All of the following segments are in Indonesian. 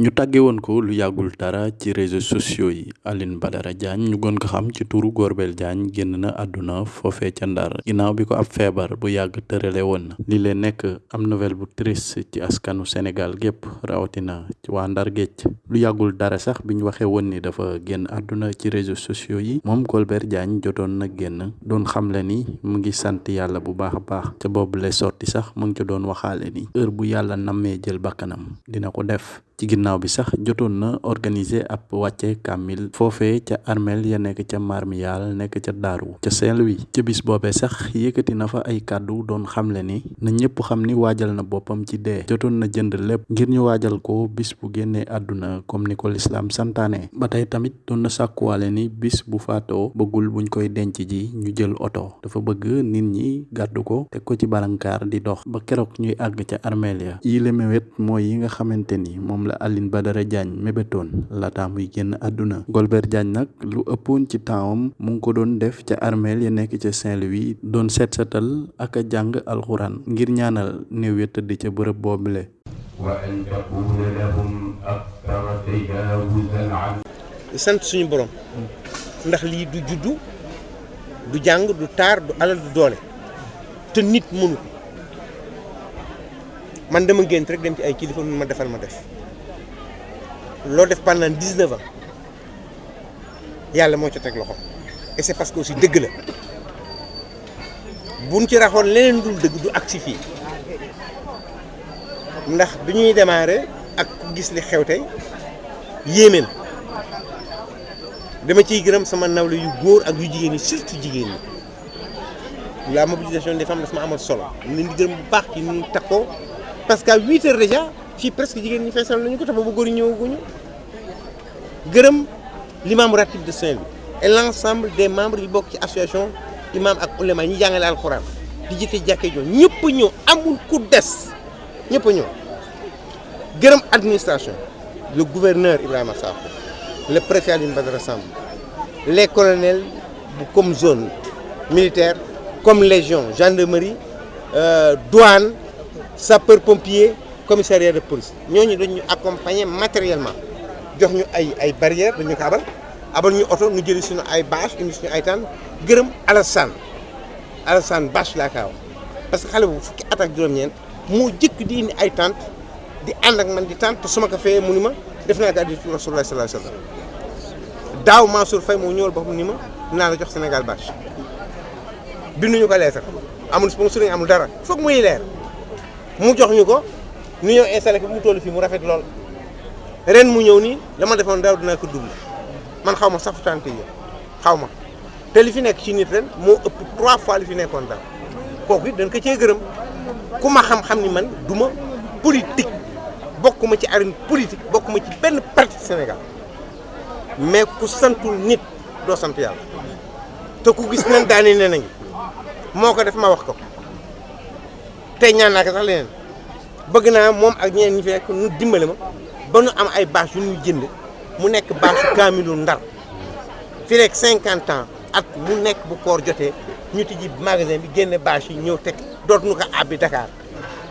ñu tàgge woon ko lu yàggul dara ci réseaux sociaux yi. Alioune Badara Diagne ñu gën ko xam ci turu Golbert Diagne génn na àdduna foofee ca Ndar. Ginnaaw bi ko ab feebar bu yàgg li am nouvelle bu triste ci askanu Sénégal gépp rawatina ci waa Ndar géej. Lu yàggul dara sax bi ñu waxee woon ni dafa génn àdduna ci réseaux sociaux yi moom Golbert Diagne jotoon na génn. Doon xamle ni mu ngi sant yàlla bu baax a baax. Ca boobu lay sotti sax mu ngi doon ni heure bu jël dina ko def ci ginnaaw bi sax jotoon na organiser ab wàcce kàmmil foofee ca armeel ya nekk ca marmiyal nekk ca daaru ca Saint-Louis. Ca bis boobee sax yëkkati na fa ay kàddu doon xamle ni na ñëpp xam ni waajal na boppam ci dee. Jotoon na jënd lépp ngir ñu waajal ko bis bu génnee àdduna comme ni ko lislaam santaane. Ba tey tamit doon na sàkkuwaale ni bis bu faatoo bëggul buñ koy denc ji ñu jël oto. Dafa bëgg nit ñi gàddu ko teg ko ci balankaar di dox ba keroog ñuy àgg ca armeel ya. Yi le mewet mooy yi nga xamante ni moom la Alioune Badara Diagne mébétoon laata muy génn àdduna. Golbert Diagne nag lu ëppoon ci tempsam mu ngi ko doon def ca armeel ya nekk ca Saint-Louis doon seet setal ak a jàng alxuraan ngir ñaanal néew ya tëdd ca bërëb boobule. Wa an takuna lahum akthara tajawuzan an sant suñu borom ndax lii du juddu du jàng du taar du alal du doole te nit mënu man dama gént rek dem ci ay kilifa ma defal ma def loo def pendant dix-neuf ans yàlla moo ci teg loxo. Et c'est parce que aussi dëgg la. Buñ ci raxoon leneen dul dëgg du agsi fii. Ndax bi démarrer ak ku gis li xew tey yéeme na dama sama nawle yu góor ak yu jigéen surtout jigéen la mobilisation des femmes dafa ma amal solo. Ñu leen di parce que à huit heures déjà fii presque jigéen ñi feesal nañu ko te boobu góor ñi ñëwaguñu. Gërëm l'imam ratib de Saint-Louis et l'ensemble des membres yi bokk ci association imam ak ulema ñi jàngale alxuraan di jiite jàkkee joo. Ñëpp ñëw amul ku des. Ñëpp ñëw. Gërëm administration le gouverneur Ibrahima Sakho le préfet Alioune Badara Samb les colonels comme zone militaire comme légion gendarmerie euh, douane sapeur pompier commissariat de police. Ñooñu dañu accompagner matériellement. Jox ñu ay ay barrières dañu ko abal. Abal ñu oto ñu jëli suñu ay bâche indi suñu ay tànn. Gërëm Alassane. Alassane bâche laa kaaw parce que xale bu fukki at ak juróom-ñeent moo di indi ay tànt di ànd ak man di tànt te su ma ko fayee mu ni ma def naa ko addi Rasulullah sallallahu alayhi wasallam daaw Mansour Faye moo ñëwal boppam ni ma dinaa la jox Sénégal bâche. Binduñu ko leetar. Amul sponsor amul dara. Foog muy leer. Mu jox ñu ñu ñëw installé ko mu toll fii mu rafet lool. Ren mu ñëw nii la ma defoon daaw dinaa ko double. Man xaw ma safu tànk yi xaw ma te li fi nekk ci nit ren moo ëpp trois fois li fi nekkoon daaw. Kooku it dañ ko cee gërëm. Ku ma xam-xam ni man du ma politique bokkuma ci arène politique bokkuma ci benn parti Sénégal. Mais ku santul nit doo sant yàlla. Te ku gis nan daane ne nañu moo ko def ma wax ko. Tey ñaan naa sax leneen bëgg naa moom ak ñeneen ñi fi nekk dimbale ma ba nu am ay bâche yu ñuy jënd mu nekk bâche kaamilu ndar. Fi rek cinquante ans at mu nekk bu koor jotee ñu tijji magasin bi génne bâche yi ñëw teg dootuñu ko àbbi Dakar.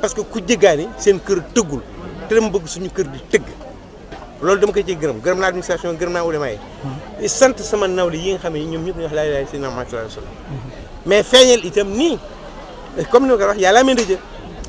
Parce que ku jéggaani seen kër tëggul te dama bëgg suñu kër di tëgg. Loolu dama koy ciy gërëm gërëm naa administration gërëm naa ulama yi. Sant sama nawle yi nga xam ne ñoom ñëpp ñu wax laa ilaaha illallaah Muhammadu rasuulullaah mais feeñal itam nii comme ni ma ko wax yàlla amee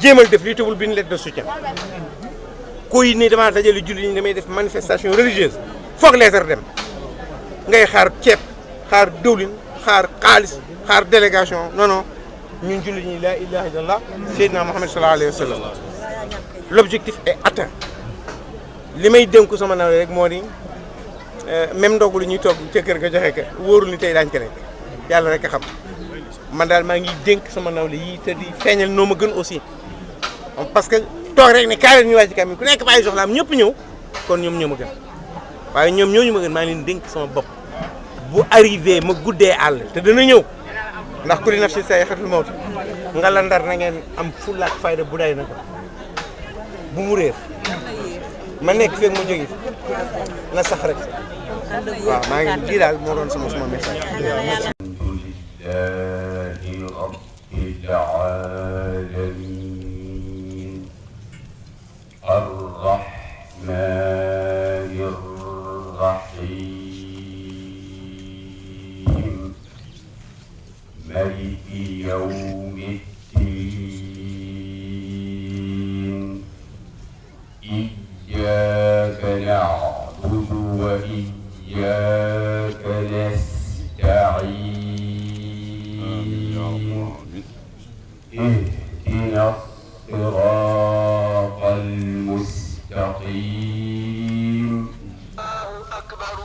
jéemal def lii lettre de soutien. Ni ñi damay def manifestation religieuse. Dem. Ngay xaar xaar xaar xaar délégation. Non non. Ñun jullit ñi la ilaha illallah l'objectif est atteint. Sama nawle rek di même ndogu ñuy kër ga joxe ka ni ko rek a xam. Man ngi sama nawle te di gën aussi parce que toog rek ne kaay ñu wàcc kaamil ku nekk bàyyi soxlaam ñëpp ñëw. Kon ñoom ñoo ma gën. Waaye ñoom ñooñu ma gën maa leen dénk sama bopp. Bu arrivé ma guddee àll te dana ñëw. Ndax ku li nafsi say xatul mawti nga la ndar na ngeen am fulla ak fayda bu day na ko. Bu mu réer. Ma nekk feeg ma jóge na sax rek. Waaw maa ngi lii daal moo doon sama sama message. Alhamdulillahi rabbil alamin.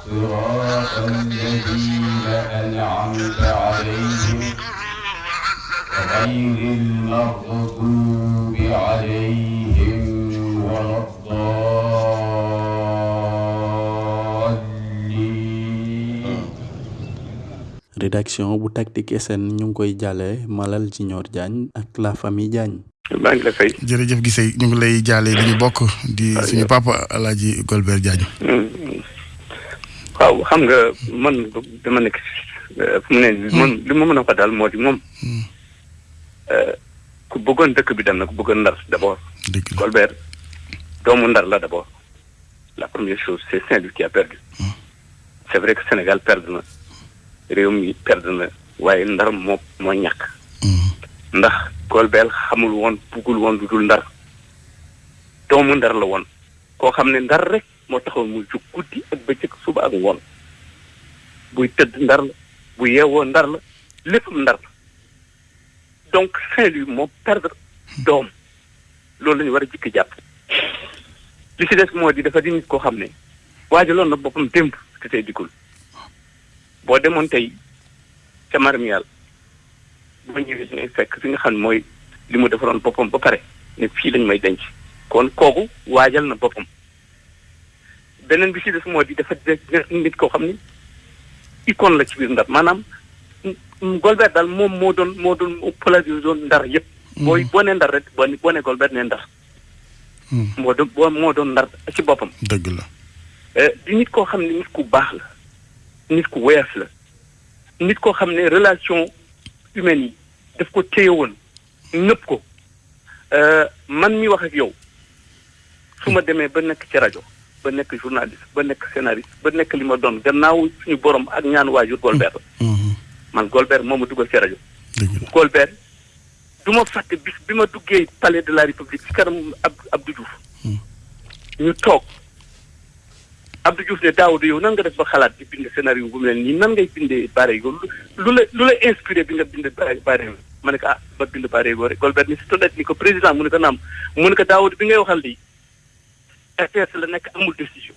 صراط الذين أنعمت عليهم غير المغضوب عليهم ولا الضالين rédaction bu Tactic SN ñu ngi koy jàllee Malal Junior Diagne ak la famille Diagne maa ngi la fay. jërëjëf gisee ñu ngi lay jaale li ñu bokk di suñu papa Alaaji Golbert Diagne Waaw xam nga man dama nekk fu mu ne nii man li ma mën a wax daal moo di moom ku bëggoon dëkk bi dem na ku bëggoon ndar d' abord. dëgg la. Golbert doomu ndar la d' abord la première chose c' est Saint-Louis qui a perdu. c' est vrai que Sénégal perdre na réew mi perdre na waaye ndar moo moo ñàkk. ndax Golbert xamul woon buggul woon lu dul ndar. Doomu ndar la woon. Koo xam ne ndar rek moo taxoon muy jug guddi ak bëccëg suba ak ngoon. buy tëdd ndar la bu yeewoo ndar la léppam ndar la. Donc Saint-Louis moo perdre doom. Loolu la war a jikki jàpp. Li si des moo di dafa di nit koo xam ne waajaloon na boppam démb te tey boo demoon tey ca marmial boo ñëwee ngay fekk fi nga xam ne mooy li mu defaroon boppam ba pare ne fii lañ may denc. Kon kooku waajal na boppam. Beneen bi si des moo di dafa nit koo xam ni icône la ci biir ndar maanaam Golbert daal moom moo doon moo doon polarisé doon ndar yëpp. booy boo nee ndar rek boo nee boo nee Golbert nee ndar. moo doon boo moo doon ndar ci boppam. dëgg la di nit koo xam ne nit ku baax la nit ku woyof la nit koo xam ne relation humaine yi daf ko téye woon nëpp ko man mi wax ak yow su ma demee ba nekk ci rajo ba nekk journaliste ba nekk scénariste ba nekk li ma doon gannaaw suñu borom ak ñaan waajur Golbert. La man Golbert moo ma dugal ci rajo. Golbert du ma fàtte bis bi ma duggee palais de la république ci kanam ab Abdou Diouf. Ñu toog. Abdou Diouf ne Daouda yow nan nga def ba xalaat di bind scénario bu mel nii? Nan ngay bindee bare yow? Lu la lu la inspiré bi nga bind bare yow? Ma ne ko ah ba bind bare yow rek. Golbert ni si tonnet ni ko président mu ne ko naam mu ne ko Daouda bi ngay waxal lii. RTS la nekk amul décision.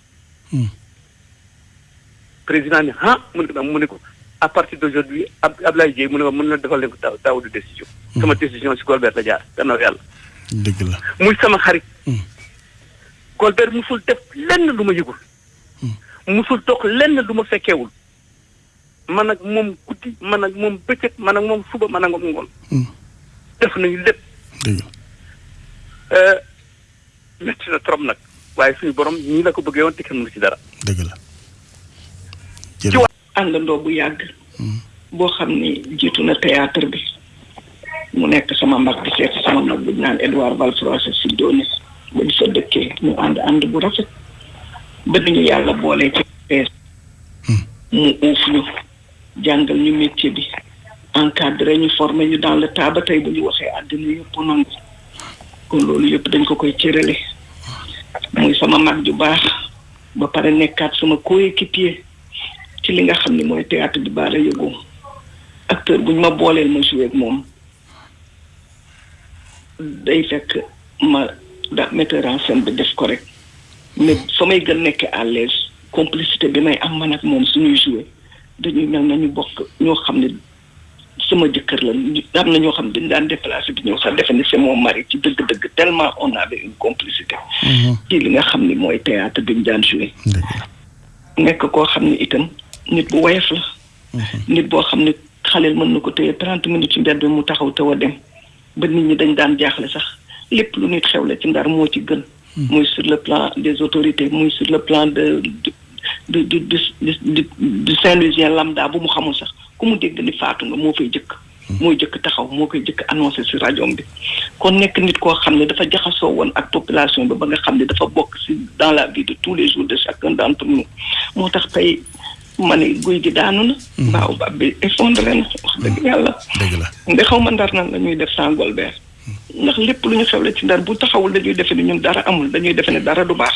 Président ni ah mu ne ko mu ne ko à partir d'aujourd'hui ab Ablaye Dieye mu ne ko mën na defal leen ko daaw Daouda décision. Sama décision si Golbert la jaar gannaaw yàlla. Dëgg la. Muy sama xarit. Golbert musul def lenn lu ma yëgul. Musul dox lenn lu ma fekkeewul. Man ak moom guddi man ak moom bëccëg man ak moom suba man ak moom ngoon. Def nañu lépp. Dëgg la. Métti na trop nag. Waaye suñu borom ñii la ko bëggee woon te kenn mënu ci dara dëgg la ci jërëjëf àndandoo bu yàgg boo xam ni jiitu na théâtre bi mu nekk sama mag di seet sama mag bu naan Edouard Valfroissé si doone ba di fa dëkkee ñu ànd ànd bu rafet ba ñu yàlla boolee ci pees mu uuf ñu jàngal ñu métier bi encadré ñu formé ñu dans le tas ba tey bu ñu waxee àddina yëpp nangu kon loolu yëpp dañ ko koy cërale muy sama mag ju baax ba pare nekkaat sama coéquipier ci li nga xam ne mooy théâtre bi baara yëgoo acteur buñ ma booleel ma joué ak moom. Day fekk ma da metteur en scène bi def ko rek. Mais fa may gën nekk à l'aise complicité bi may am man ak moom suñuy joué dañuy mel nañu bokk ñoo xam sama jëkkër la. Am na ñoo xam dañ daan déplacé bi ñëw sax defe ni c'est mon mari ci dëgg-dëgg tellement on avait une complicité. Ci li nga xam ni mooy théâtre bi ñu daan joué. Dëgg la. Nekk koo xam ni itam nit bu woyof la. Nit boo xam ne xaleel mën na ko téye trente minutes ci mbedd mu taxaw taw a dem. Ba nit ñi dañ daan jaaxle sax. Lépp lu nit xewle ci ndar moo ci gën. Muy sur le plan des autorités muy sur le plan de de du du du du Saint-Louisien lambda bu mu xamul sax ku mu dégg ni faatu nga moo fay jëkk. Mooy jëkk taxaw moo koy jëkk annoncé si rajo bi. kon nekk nit koo xam ne dafa jaxasoo woon ak population bi ba nga xam ne dafa bokk si dans la vie de tous les jours de chacun d'entre nous. moo tax tey ma ne guy gi daanu na. Mbaaw ba bi effondré na wax dëgg yàlla. Dëgg la. Nde xaw ma ndar nan la ñuy def sans Golbert. Ndax lépp lu ñu xewle ci ndar bu taxawul dañuy defe ni ñun dara amul dañuy defe ne dara du baax.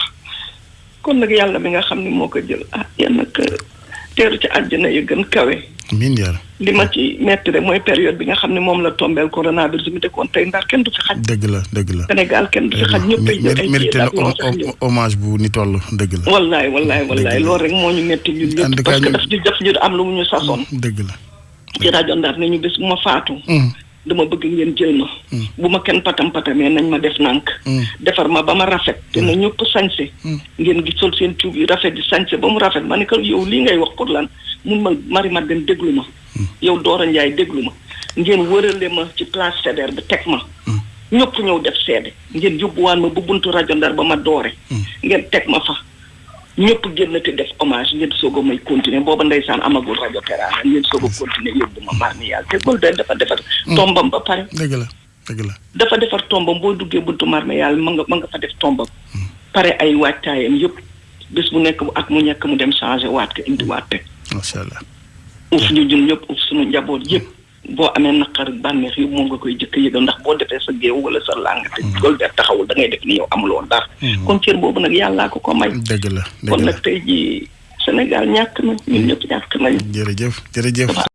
Kon nag yàlla mi nga xam ne moo ko jël ah yal nag teeru ci àjjana yi gën kawe. Miin yàlla li ma ci metti rek mooy période bi nga xam ne moom la tombeel coronavirus mi dëkkoon tey ndar kenn du fi xaj. Dëgg la dëgg la. Sénégal kenn du fi xaj ñëpp ay jël ay mérité na hommage bu ni toll dëgg la. Wallaay wallaay wallaay loolu rek moo ñu metti ñu ñëpp parce que daf ñu def ñu am lu mu ñu sasoon. Dëgg la. Ci rajo ndar ne ñu bés bu ma faatu. Mm, dama bëgg ngeen jël ma. Bu ma kenn patam patamee nañ ma def nànk. Mm, defar ma ba ma rafet. Te na ñëpp sañse. Ngeen gi sol seen tuub yi rafet di sañse ba mu rafet ma ne ko yow lii ngay wax pour lan? mun ma mari ma dem déglu ma. Yow Doora Njaay déglu ma. ngeen wërale ma ci place Faidherbe bi teg ma. Ñëpp ñëw def seede. ngeen yóbbuwaan ma bu buntu rajo Ndar ba ma doore. Ngeen teg ma fa. Ñëpp génn te def hommage ngeen soog a may continuer. Booba ndeysaan amagul rajo Teranga ngeen soog a continuer yóbbu ma mi yàlla. Te Golbert dafa defar tombam ba pare. Dëgg la dëgg la. Dafa defar tombam. Boo duggee buntu marme yàlla ma nga ma nga fa def tombam. Pare ay waajtaayam yëpp. Bés bu nekk bu at mu ñekk mu dem changé waat ko indi waat teg macha allah. Uuf ñu ñun ñëpp uuf suñu njaboot yëpp boo amee naqar bànneex yi moom nga koy jëkk yëgal ndax boo defee sa géew wala sa làng te Golbert taxawul da ngay def ni yow amuloo dara. Kon cër boobu nag yàllaa ko ko may. Dëgg la kon nag tey jii Sénégal ñàkk na ñun ñëpp ñàkk nañu. Jërëjëf jërëjëf.